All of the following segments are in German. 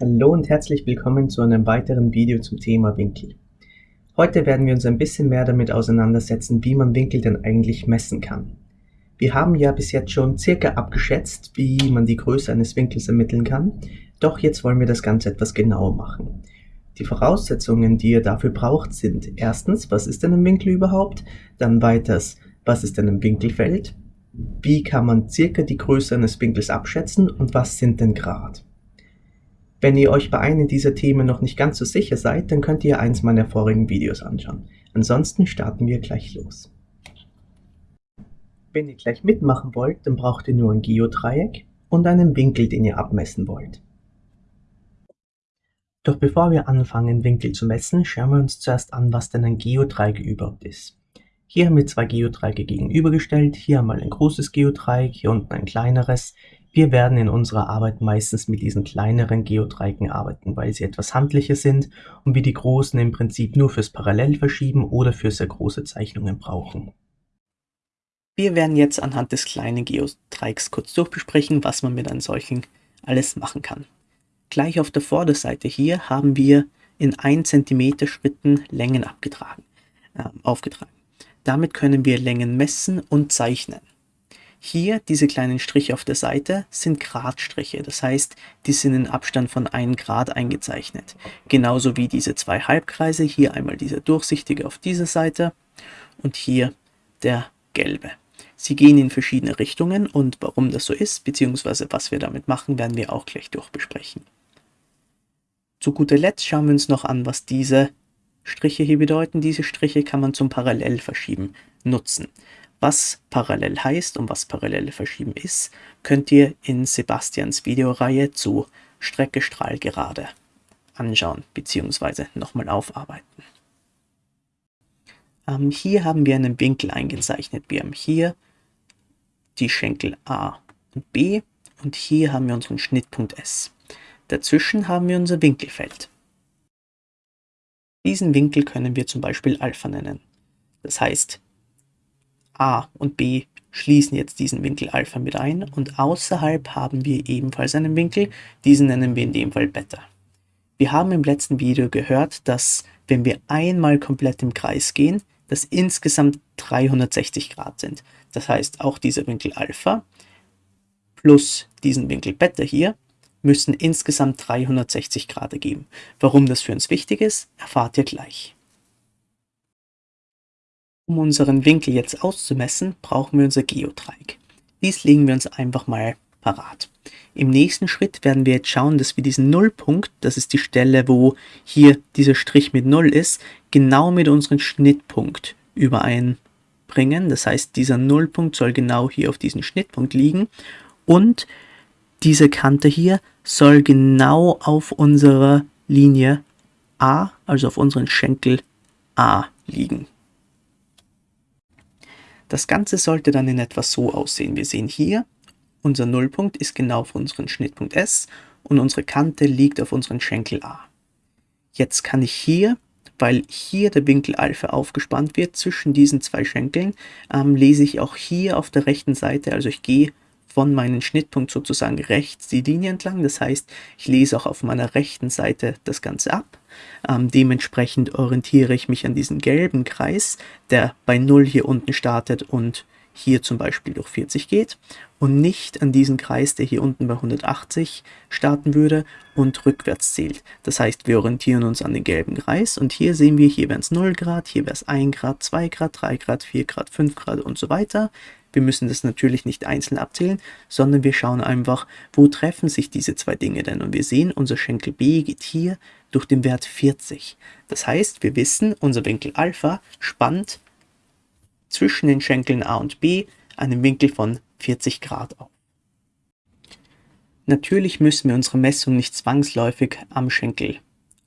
Hallo und herzlich willkommen zu einem weiteren Video zum Thema Winkel. Heute werden wir uns ein bisschen mehr damit auseinandersetzen, wie man Winkel denn eigentlich messen kann. Wir haben ja bis jetzt schon circa abgeschätzt, wie man die Größe eines Winkels ermitteln kann, doch jetzt wollen wir das Ganze etwas genauer machen. Die Voraussetzungen, die ihr dafür braucht, sind erstens, was ist denn ein Winkel überhaupt? Dann weiters, was ist denn ein Winkelfeld? Wie kann man circa die Größe eines Winkels abschätzen und was sind denn Grad? Wenn ihr euch bei einem dieser Themen noch nicht ganz so sicher seid, dann könnt ihr eins meiner vorigen Videos anschauen. Ansonsten starten wir gleich los. Wenn ihr gleich mitmachen wollt, dann braucht ihr nur ein Geodreieck und einen Winkel, den ihr abmessen wollt. Doch bevor wir anfangen, Winkel zu messen, schauen wir uns zuerst an, was denn ein Geodreieck überhaupt ist. Hier haben wir zwei Geodreiecke gegenübergestellt, hier einmal ein großes Geodreieck, hier unten ein kleineres. Wir werden in unserer Arbeit meistens mit diesen kleineren Geodreiecken arbeiten, weil sie etwas handlicher sind und wir die großen im Prinzip nur fürs Parallelverschieben oder für sehr große Zeichnungen brauchen. Wir werden jetzt anhand des kleinen Geodreiecks kurz durchbesprechen, was man mit einem solchen alles machen kann. Gleich auf der Vorderseite hier haben wir in 1 cm Schritten Längen abgetragen, äh, aufgetragen. Damit können wir Längen messen und zeichnen. Hier, diese kleinen Striche auf der Seite, sind Gradstriche, das heißt, die sind in Abstand von 1 Grad eingezeichnet. Genauso wie diese zwei Halbkreise, hier einmal dieser durchsichtige auf dieser Seite und hier der gelbe. Sie gehen in verschiedene Richtungen und warum das so ist, beziehungsweise was wir damit machen, werden wir auch gleich durchbesprechen. Zu guter Letzt schauen wir uns noch an, was diese Striche hier bedeuten, diese Striche kann man zum Parallelverschieben nutzen. Was parallel heißt und was parallele Verschieben ist, könnt ihr in Sebastians Videoreihe zu Strecke Strahl gerade anschauen bzw. nochmal aufarbeiten. Ähm, hier haben wir einen Winkel eingezeichnet. Wir haben hier die Schenkel A und B und hier haben wir unseren Schnittpunkt S. Dazwischen haben wir unser Winkelfeld. Diesen Winkel können wir zum Beispiel Alpha nennen. Das heißt, a und b schließen jetzt diesen Winkel Alpha mit ein und außerhalb haben wir ebenfalls einen Winkel, diesen nennen wir in dem Fall Beta. Wir haben im letzten Video gehört, dass wenn wir einmal komplett im Kreis gehen, das insgesamt 360 Grad sind. Das heißt, auch dieser Winkel Alpha plus diesen Winkel Beta hier müssen insgesamt 360 Grad ergeben. Warum das für uns wichtig ist, erfahrt ihr gleich. Um unseren Winkel jetzt auszumessen, brauchen wir unser Geodreieck. Dies legen wir uns einfach mal parat. Im nächsten Schritt werden wir jetzt schauen, dass wir diesen Nullpunkt, das ist die Stelle, wo hier dieser Strich mit Null ist, genau mit unserem Schnittpunkt übereinbringen. Das heißt, dieser Nullpunkt soll genau hier auf diesem Schnittpunkt liegen und diese Kante hier soll genau auf unserer Linie A, also auf unseren Schenkel A liegen. Das Ganze sollte dann in etwa so aussehen. Wir sehen hier, unser Nullpunkt ist genau auf unseren Schnittpunkt S und unsere Kante liegt auf unseren Schenkel A. Jetzt kann ich hier, weil hier der Winkel Alpha aufgespannt wird zwischen diesen zwei Schenkeln, ähm, lese ich auch hier auf der rechten Seite, also ich gehe von meinem Schnittpunkt sozusagen rechts die Linie entlang. Das heißt, ich lese auch auf meiner rechten Seite das Ganze ab. Ähm, dementsprechend orientiere ich mich an diesen gelben Kreis, der bei 0 hier unten startet und hier zum Beispiel durch 40 geht und nicht an diesen Kreis, der hier unten bei 180 starten würde und rückwärts zählt. Das heißt, wir orientieren uns an den gelben Kreis und hier sehen wir, hier wären es 0 Grad, hier wäre es 1 Grad, 2 Grad, 3 Grad, 4 Grad, 5 Grad und so weiter. Wir müssen das natürlich nicht einzeln abzählen, sondern wir schauen einfach, wo treffen sich diese zwei Dinge denn. Und wir sehen, unser Schenkel B geht hier durch den Wert 40. Das heißt, wir wissen, unser Winkel Alpha spannt zwischen den Schenkeln A und B einen Winkel von 40 Grad auf. Natürlich müssen wir unsere Messung nicht zwangsläufig am Schenkel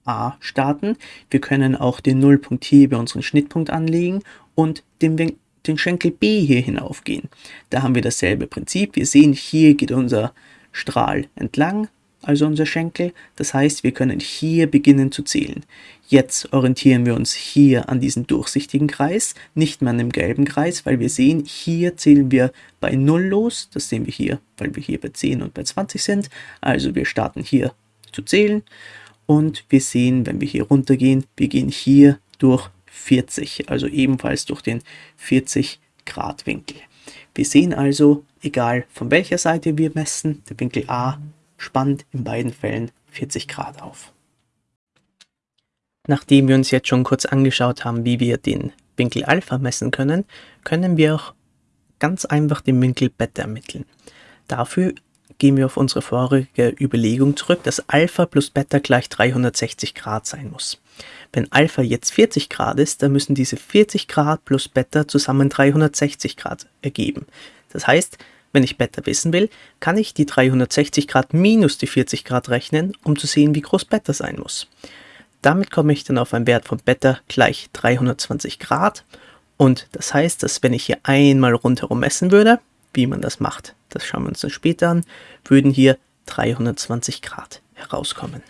A starten. Wir können auch den Nullpunkt hier über unseren Schnittpunkt anlegen und den den Schenkel B hier hinaufgehen. Da haben wir dasselbe Prinzip. Wir sehen, hier geht unser Strahl entlang, also unser Schenkel. Das heißt, wir können hier beginnen zu zählen. Jetzt orientieren wir uns hier an diesem durchsichtigen Kreis, nicht mehr an dem gelben Kreis, weil wir sehen, hier zählen wir bei 0 los. Das sehen wir hier, weil wir hier bei 10 und bei 20 sind. Also wir starten hier zu zählen. Und wir sehen, wenn wir hier runter gehen, wir gehen hier durch 40, also ebenfalls durch den 40 Grad Winkel. Wir sehen also, egal von welcher Seite wir messen, der Winkel A spannt in beiden Fällen 40 Grad auf. Nachdem wir uns jetzt schon kurz angeschaut haben, wie wir den Winkel Alpha messen können, können wir auch ganz einfach den Winkel Beta ermitteln. Dafür gehen wir auf unsere vorige Überlegung zurück, dass Alpha plus Beta gleich 360 Grad sein muss. Wenn Alpha jetzt 40 Grad ist, dann müssen diese 40 Grad plus Beta zusammen 360 Grad ergeben. Das heißt, wenn ich Beta wissen will, kann ich die 360 Grad minus die 40 Grad rechnen, um zu sehen, wie groß Beta sein muss. Damit komme ich dann auf einen Wert von Beta gleich 320 Grad und das heißt, dass wenn ich hier einmal rundherum messen würde, wie man das macht, das schauen wir uns dann später an, würden hier 320 Grad herauskommen.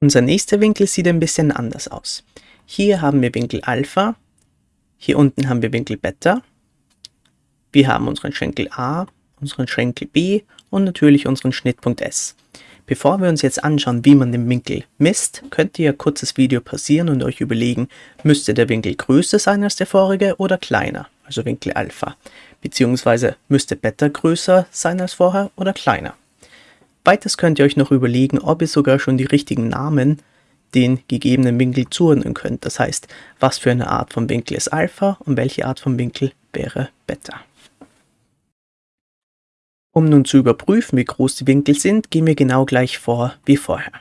Unser nächster Winkel sieht ein bisschen anders aus. Hier haben wir Winkel Alpha, hier unten haben wir Winkel Beta, wir haben unseren Schenkel A, unseren Schenkel B und natürlich unseren Schnittpunkt S. Bevor wir uns jetzt anschauen, wie man den Winkel misst, könnt ihr ein kurzes Video pausieren und euch überlegen, müsste der Winkel größer sein als der vorige oder kleiner, also Winkel Alpha, beziehungsweise müsste Beta größer sein als vorher oder kleiner. Weiters könnt ihr euch noch überlegen, ob ihr sogar schon die richtigen Namen den gegebenen Winkel zuordnen könnt. Das heißt, was für eine Art von Winkel ist Alpha und welche Art von Winkel wäre Beta. Um nun zu überprüfen, wie groß die Winkel sind, gehen wir genau gleich vor wie vorher.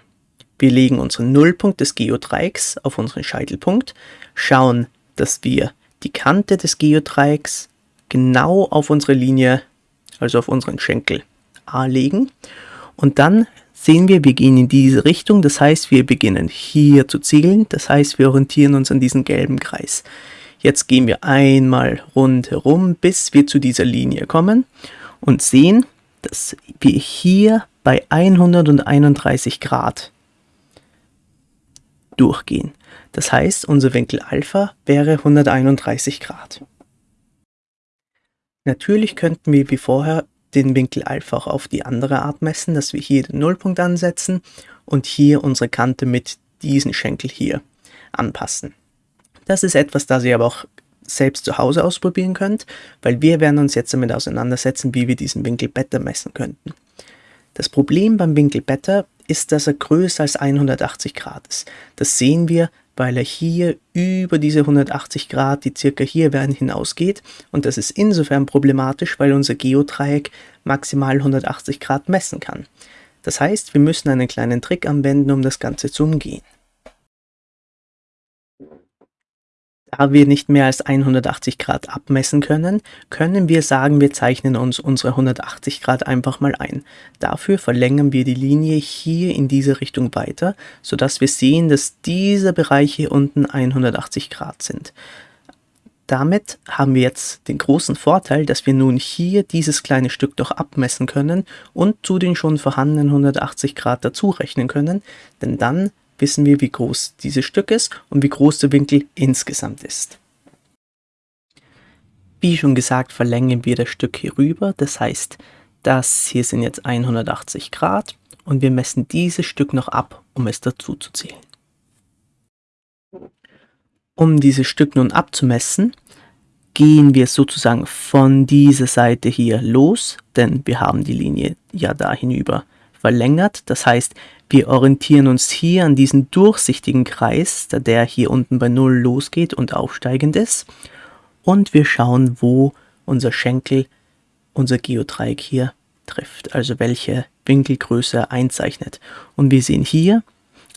Wir legen unseren Nullpunkt des Geodreiecks auf unseren Scheitelpunkt, schauen, dass wir die Kante des Geodreiecks genau auf unsere Linie, also auf unseren Schenkel A legen und dann sehen wir, wir gehen in diese Richtung, das heißt, wir beginnen hier zu zählen, das heißt, wir orientieren uns an diesen gelben Kreis. Jetzt gehen wir einmal rundherum, bis wir zu dieser Linie kommen und sehen, dass wir hier bei 131 Grad durchgehen. Das heißt, unser Winkel Alpha wäre 131 Grad. Natürlich könnten wir wie vorher den Winkel Alpha auch auf die andere Art messen, dass wir hier den Nullpunkt ansetzen und hier unsere Kante mit diesem Schenkel hier anpassen. Das ist etwas, das ihr aber auch selbst zu Hause ausprobieren könnt, weil wir werden uns jetzt damit auseinandersetzen, wie wir diesen Winkel Beta messen könnten. Das Problem beim Winkel Beta ist, dass er größer als 180 Grad ist. Das sehen wir, weil er hier über diese 180 Grad, die circa hier werden, hinausgeht. Und das ist insofern problematisch, weil unser Geodreieck maximal 180 Grad messen kann. Das heißt, wir müssen einen kleinen Trick anwenden, um das Ganze zu umgehen. Da wir nicht mehr als 180 Grad abmessen können, können wir sagen, wir zeichnen uns unsere 180 Grad einfach mal ein. Dafür verlängern wir die Linie hier in diese Richtung weiter, sodass wir sehen, dass diese Bereiche hier unten 180 Grad sind. Damit haben wir jetzt den großen Vorteil, dass wir nun hier dieses kleine Stück doch abmessen können und zu den schon vorhandenen 180 Grad dazu rechnen können, denn dann wissen wir, wie groß dieses Stück ist und wie groß der Winkel insgesamt ist. Wie schon gesagt, verlängern wir das Stück hier rüber. Das heißt, das hier sind jetzt 180 Grad und wir messen dieses Stück noch ab, um es dazu zu zählen. Um dieses Stück nun abzumessen, gehen wir sozusagen von dieser Seite hier los, denn wir haben die Linie ja da hinüber verlängert. Das heißt, wir orientieren uns hier an diesen durchsichtigen Kreis, da der hier unten bei 0 losgeht und aufsteigend ist. Und wir schauen, wo unser Schenkel, unser Geodreieck hier trifft, also welche Winkelgröße einzeichnet. Und wir sehen hier,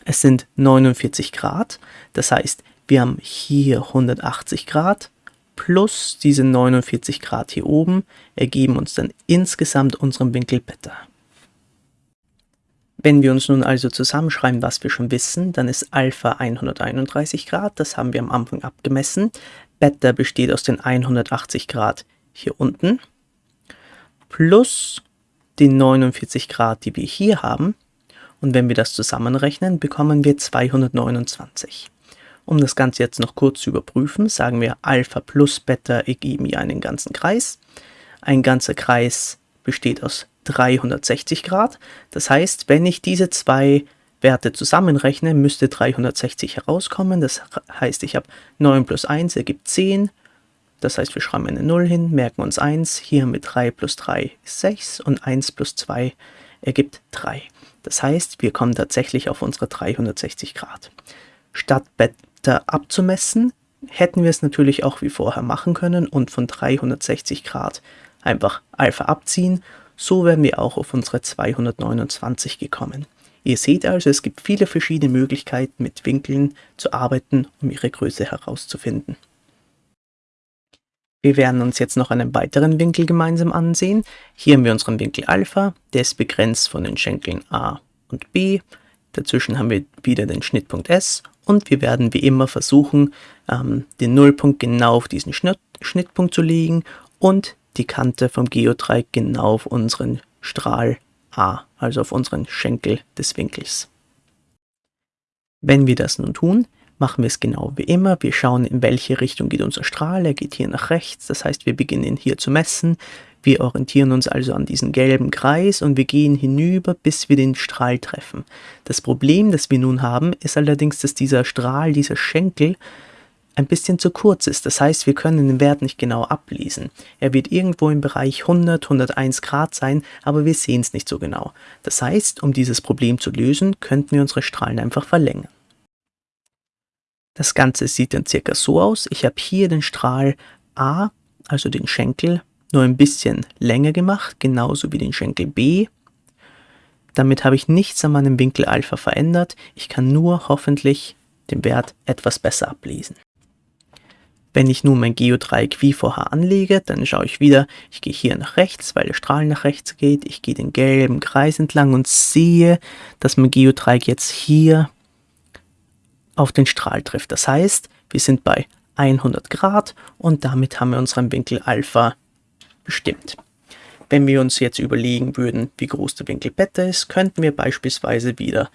es sind 49 Grad, das heißt, wir haben hier 180 Grad plus diese 49 Grad hier oben ergeben uns dann insgesamt unseren Winkel Beta. Wenn wir uns nun also zusammenschreiben, was wir schon wissen, dann ist Alpha 131 Grad, das haben wir am Anfang abgemessen. Beta besteht aus den 180 Grad hier unten, plus den 49 Grad, die wir hier haben. Und wenn wir das zusammenrechnen, bekommen wir 229. Um das Ganze jetzt noch kurz zu überprüfen, sagen wir Alpha plus Beta ergeben ja einen ganzen Kreis. Ein ganzer Kreis besteht aus 360 Grad. Das heißt, wenn ich diese zwei Werte zusammenrechne, müsste 360 herauskommen. Das heißt, ich habe 9 plus 1 ergibt 10. Das heißt, wir schreiben eine 0 hin, merken uns 1. Hier wir 3 plus 3 ist 6 und 1 plus 2 ergibt 3. Das heißt, wir kommen tatsächlich auf unsere 360 Grad. Statt Beta abzumessen, hätten wir es natürlich auch wie vorher machen können und von 360 Grad einfach Alpha abziehen. So wären wir auch auf unsere 229 gekommen. Ihr seht also, es gibt viele verschiedene Möglichkeiten mit Winkeln zu arbeiten, um ihre Größe herauszufinden. Wir werden uns jetzt noch einen weiteren Winkel gemeinsam ansehen. Hier haben wir unseren Winkel Alpha, der ist begrenzt von den Schenkeln A und B. Dazwischen haben wir wieder den Schnittpunkt S und wir werden wie immer versuchen, ähm, den Nullpunkt genau auf diesen Schnitt, Schnittpunkt zu legen und die Kante vom Geodreieck genau auf unseren Strahl A, also auf unseren Schenkel des Winkels. Wenn wir das nun tun, machen wir es genau wie immer. Wir schauen, in welche Richtung geht unser Strahl. Er geht hier nach rechts, das heißt, wir beginnen hier zu messen. Wir orientieren uns also an diesen gelben Kreis und wir gehen hinüber, bis wir den Strahl treffen. Das Problem, das wir nun haben, ist allerdings, dass dieser Strahl, dieser Schenkel, ein bisschen zu kurz ist. Das heißt, wir können den Wert nicht genau ablesen. Er wird irgendwo im Bereich 100, 101 Grad sein, aber wir sehen es nicht so genau. Das heißt, um dieses Problem zu lösen, könnten wir unsere Strahlen einfach verlängern. Das Ganze sieht dann circa so aus. Ich habe hier den Strahl A, also den Schenkel, nur ein bisschen länger gemacht, genauso wie den Schenkel B. Damit habe ich nichts an meinem Winkel Alpha verändert. Ich kann nur hoffentlich den Wert etwas besser ablesen. Wenn ich nun mein Geodreieck wie vorher anlege, dann schaue ich wieder, ich gehe hier nach rechts, weil der Strahl nach rechts geht. Ich gehe den gelben Kreis entlang und sehe, dass mein Geodreieck jetzt hier auf den Strahl trifft. Das heißt, wir sind bei 100 Grad und damit haben wir unseren Winkel Alpha bestimmt. Wenn wir uns jetzt überlegen würden, wie groß der Winkel Beta ist, könnten wir beispielsweise wieder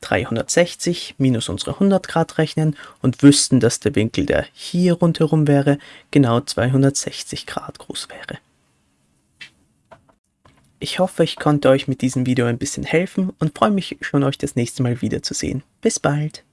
360 minus unsere 100 Grad rechnen und wüssten, dass der Winkel, der hier rundherum wäre, genau 260 Grad groß wäre. Ich hoffe, ich konnte euch mit diesem Video ein bisschen helfen und freue mich schon, euch das nächste Mal wiederzusehen. Bis bald!